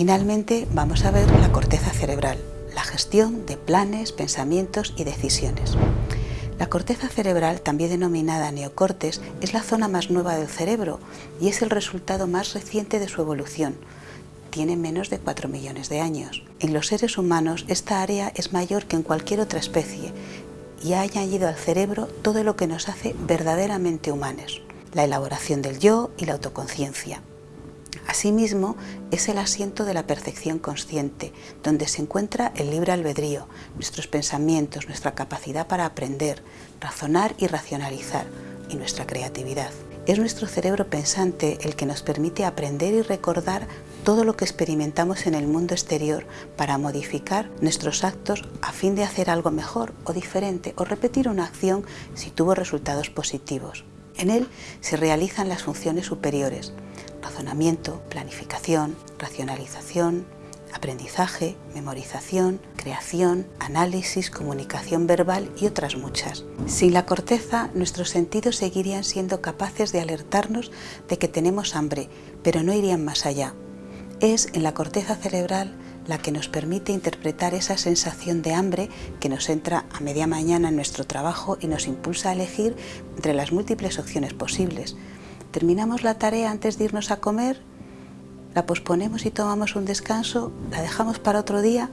Finalmente vamos a ver la corteza cerebral, la gestión de planes, pensamientos y decisiones. La corteza cerebral, también denominada neocortes, es la zona más nueva del cerebro y es el resultado más reciente de su evolución. Tiene menos de 4 millones de años. En los seres humanos esta área es mayor que en cualquier otra especie y ha añadido al cerebro todo lo que nos hace verdaderamente humanos, la elaboración del yo y la autoconciencia. Asimismo, es el asiento de la percepción consciente, donde se encuentra el libre albedrío, nuestros pensamientos, nuestra capacidad para aprender, razonar y racionalizar, y nuestra creatividad. Es nuestro cerebro pensante el que nos permite aprender y recordar todo lo que experimentamos en el mundo exterior para modificar nuestros actos a fin de hacer algo mejor o diferente o repetir una acción si tuvo resultados positivos. En él se realizan las funciones superiores, razonamiento, planificación, racionalización, aprendizaje, memorización, creación, análisis, comunicación verbal y otras muchas. Sin la corteza, nuestros sentidos seguirían siendo capaces de alertarnos de que tenemos hambre, pero no irían más allá. Es en la corteza cerebral la que nos permite interpretar esa sensación de hambre que nos entra a media mañana en nuestro trabajo y nos impulsa a elegir entre las múltiples opciones posibles, terminamos la tarea antes de irnos a comer, la posponemos y tomamos un descanso, la dejamos para otro día,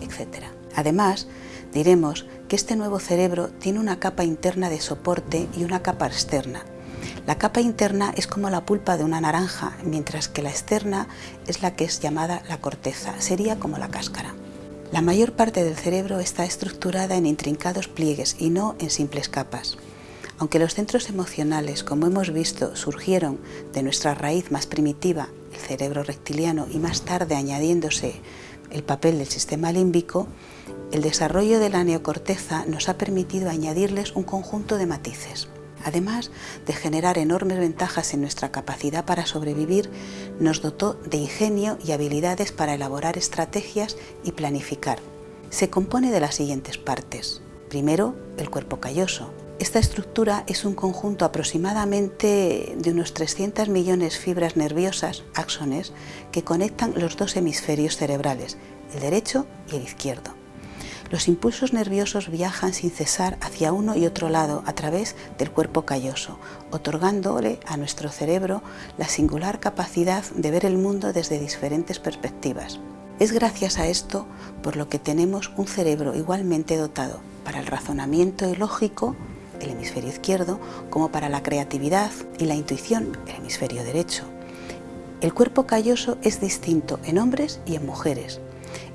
etc. Además, diremos que este nuevo cerebro tiene una capa interna de soporte y una capa externa. La capa interna es como la pulpa de una naranja, mientras que la externa es la que es llamada la corteza, sería como la cáscara. La mayor parte del cerebro está estructurada en intrincados pliegues y no en simples capas. Aunque los centros emocionales, como hemos visto, surgieron de nuestra raíz más primitiva, el cerebro reptiliano, y más tarde añadiéndose el papel del sistema límbico, el desarrollo de la neocorteza nos ha permitido añadirles un conjunto de matices. Además de generar enormes ventajas en nuestra capacidad para sobrevivir, nos dotó de ingenio y habilidades para elaborar estrategias y planificar. Se compone de las siguientes partes. Primero, el cuerpo calloso, esta estructura es un conjunto aproximadamente de unos 300 millones fibras nerviosas, axones, que conectan los dos hemisferios cerebrales, el derecho y el izquierdo. Los impulsos nerviosos viajan sin cesar hacia uno y otro lado a través del cuerpo calloso, otorgándole a nuestro cerebro la singular capacidad de ver el mundo desde diferentes perspectivas. Es gracias a esto por lo que tenemos un cerebro igualmente dotado para el razonamiento y lógico el hemisferio izquierdo, como para la creatividad y la intuición, el hemisferio derecho. El cuerpo calloso es distinto en hombres y en mujeres.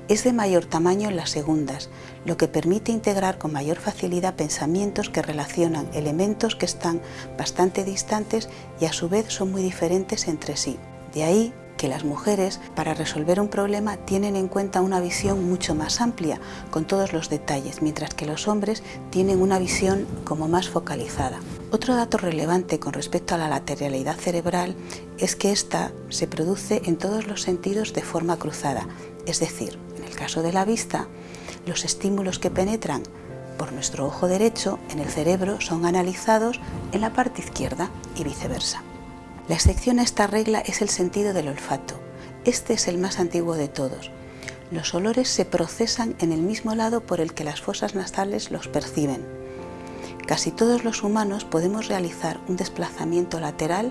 Es de mayor tamaño en las segundas, lo que permite integrar con mayor facilidad pensamientos que relacionan elementos que están bastante distantes y a su vez son muy diferentes entre sí. De ahí que las mujeres para resolver un problema tienen en cuenta una visión mucho más amplia, con todos los detalles, mientras que los hombres tienen una visión como más focalizada. Otro dato relevante con respecto a la lateralidad cerebral es que ésta se produce en todos los sentidos de forma cruzada, es decir, en el caso de la vista, los estímulos que penetran por nuestro ojo derecho en el cerebro son analizados en la parte izquierda y viceversa. La excepción a esta regla es el sentido del olfato. Este es el más antiguo de todos. Los olores se procesan en el mismo lado por el que las fosas nasales los perciben. Casi todos los humanos podemos realizar un desplazamiento lateral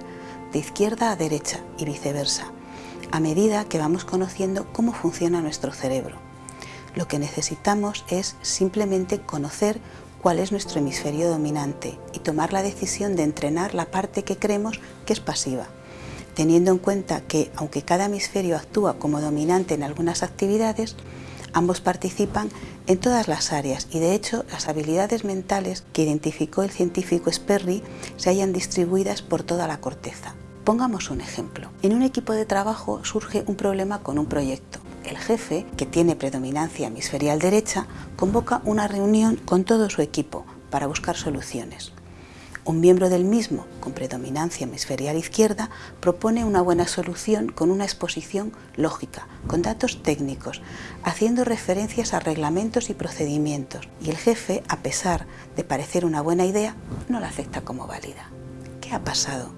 de izquierda a derecha y viceversa, a medida que vamos conociendo cómo funciona nuestro cerebro. Lo que necesitamos es simplemente conocer cuál es nuestro hemisferio dominante y tomar la decisión de entrenar la parte que creemos que es pasiva, teniendo en cuenta que, aunque cada hemisferio actúa como dominante en algunas actividades, ambos participan en todas las áreas y de hecho las habilidades mentales que identificó el científico Sperry se hayan distribuidas por toda la corteza. Pongamos un ejemplo. En un equipo de trabajo surge un problema con un proyecto el jefe, que tiene predominancia hemisferial derecha, convoca una reunión con todo su equipo para buscar soluciones. Un miembro del mismo, con predominancia hemisferial izquierda, propone una buena solución con una exposición lógica, con datos técnicos, haciendo referencias a reglamentos y procedimientos, y el jefe, a pesar de parecer una buena idea, no la acepta como válida. ¿Qué ha pasado?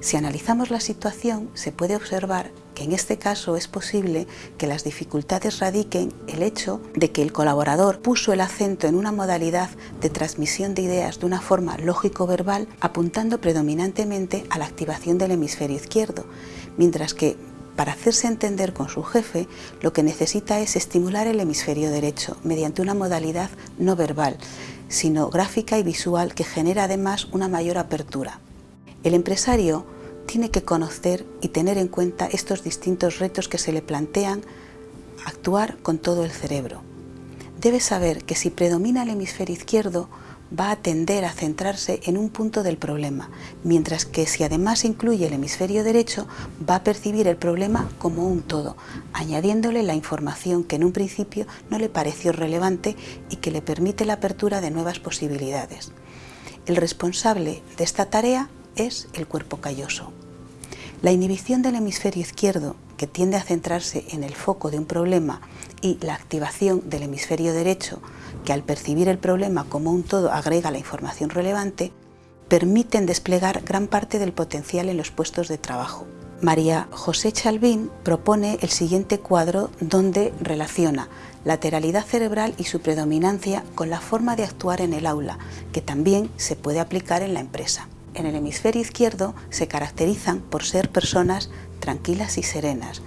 Si analizamos la situación, se puede observar que en este caso es posible que las dificultades radiquen el hecho de que el colaborador puso el acento en una modalidad de transmisión de ideas de una forma lógico-verbal apuntando predominantemente a la activación del hemisferio izquierdo, mientras que para hacerse entender con su jefe, lo que necesita es estimular el hemisferio derecho mediante una modalidad no verbal, sino gráfica y visual que genera además una mayor apertura. El empresario tiene que conocer y tener en cuenta estos distintos retos que se le plantean actuar con todo el cerebro. Debe saber que si predomina el hemisferio izquierdo, va a tender a centrarse en un punto del problema, mientras que si además incluye el hemisferio derecho, va a percibir el problema como un todo, añadiéndole la información que en un principio no le pareció relevante y que le permite la apertura de nuevas posibilidades. El responsable de esta tarea es el cuerpo calloso. La inhibición del hemisferio izquierdo, que tiende a centrarse en el foco de un problema, y la activación del hemisferio derecho, que al percibir el problema como un todo agrega la información relevante, permiten desplegar gran parte del potencial en los puestos de trabajo. María José Chalvin propone el siguiente cuadro donde relaciona lateralidad cerebral y su predominancia con la forma de actuar en el aula, que también se puede aplicar en la empresa. En el hemisferio izquierdo se caracterizan por ser personas tranquilas y serenas,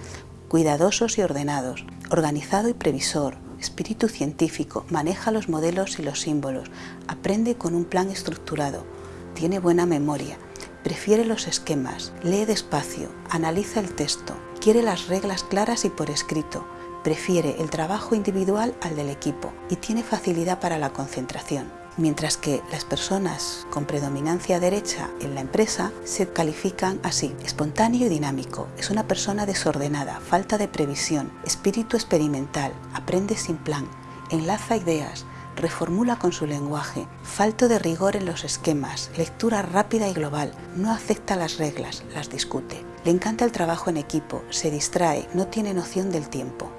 cuidadosos y ordenados, organizado y previsor, espíritu científico, maneja los modelos y los símbolos, aprende con un plan estructurado, tiene buena memoria, prefiere los esquemas, lee despacio, analiza el texto, quiere las reglas claras y por escrito, prefiere el trabajo individual al del equipo y tiene facilidad para la concentración mientras que las personas con predominancia derecha en la empresa se califican así, espontáneo y dinámico, es una persona desordenada, falta de previsión, espíritu experimental, aprende sin plan, enlaza ideas, reformula con su lenguaje, falto de rigor en los esquemas, lectura rápida y global, no acepta las reglas, las discute. Le encanta el trabajo en equipo, se distrae, no tiene noción del tiempo.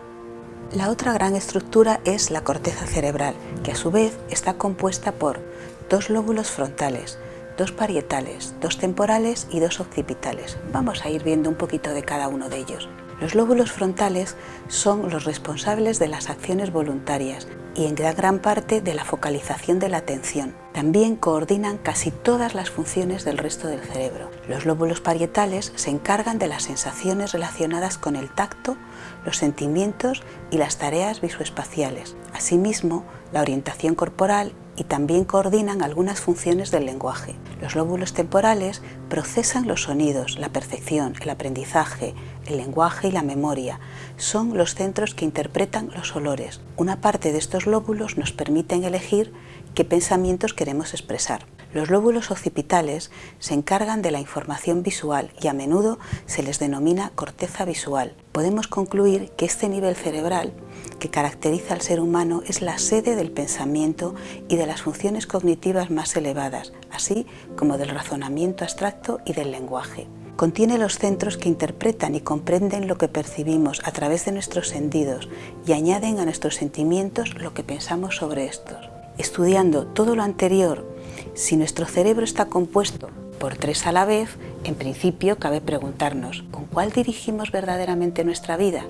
La otra gran estructura es la corteza cerebral, que a su vez está compuesta por dos lóbulos frontales, dos parietales, dos temporales y dos occipitales. Vamos a ir viendo un poquito de cada uno de ellos. Los lóbulos frontales son los responsables de las acciones voluntarias y en gran parte de la focalización de la atención. También coordinan casi todas las funciones del resto del cerebro. Los lóbulos parietales se encargan de las sensaciones relacionadas con el tacto, los sentimientos y las tareas visoespaciales. Asimismo, la orientación corporal y también coordinan algunas funciones del lenguaje. Los lóbulos temporales procesan los sonidos, la percepción, el aprendizaje, el lenguaje y la memoria. Son los centros que interpretan los olores. Una parte de estos lóbulos nos permiten elegir qué pensamientos queremos expresar. Los lóbulos occipitales se encargan de la información visual y a menudo se les denomina corteza visual. Podemos concluir que este nivel cerebral que caracteriza al ser humano es la sede del pensamiento y de las funciones cognitivas más elevadas, así como del razonamiento abstracto y del lenguaje. Contiene los centros que interpretan y comprenden lo que percibimos a través de nuestros sentidos y añaden a nuestros sentimientos lo que pensamos sobre estos. Estudiando todo lo anterior si nuestro cerebro está compuesto por tres a la vez, en principio cabe preguntarnos, ¿con cuál dirigimos verdaderamente nuestra vida?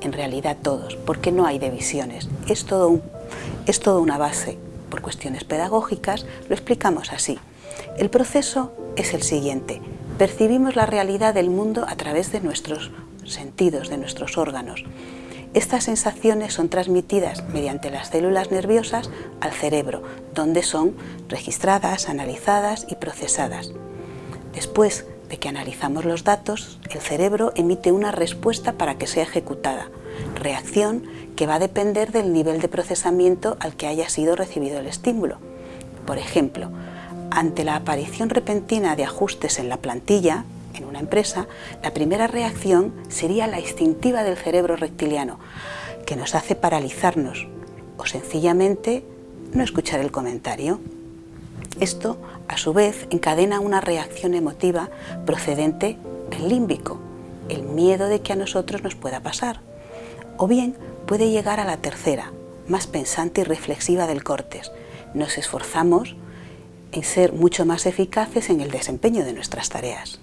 En realidad todos, porque no hay divisiones, es todo, es todo una base. Por cuestiones pedagógicas lo explicamos así. El proceso es el siguiente, percibimos la realidad del mundo a través de nuestros sentidos, de nuestros órganos. Estas sensaciones son transmitidas mediante las células nerviosas al cerebro, donde son registradas, analizadas y procesadas. Después de que analizamos los datos, el cerebro emite una respuesta para que sea ejecutada, reacción que va a depender del nivel de procesamiento al que haya sido recibido el estímulo. Por ejemplo, ante la aparición repentina de ajustes en la plantilla, en una empresa, la primera reacción sería la instintiva del cerebro reptiliano, que nos hace paralizarnos o sencillamente no escuchar el comentario. Esto, a su vez, encadena una reacción emotiva procedente del límbico, el miedo de que a nosotros nos pueda pasar. O bien puede llegar a la tercera, más pensante y reflexiva del cortes. Nos esforzamos en ser mucho más eficaces en el desempeño de nuestras tareas.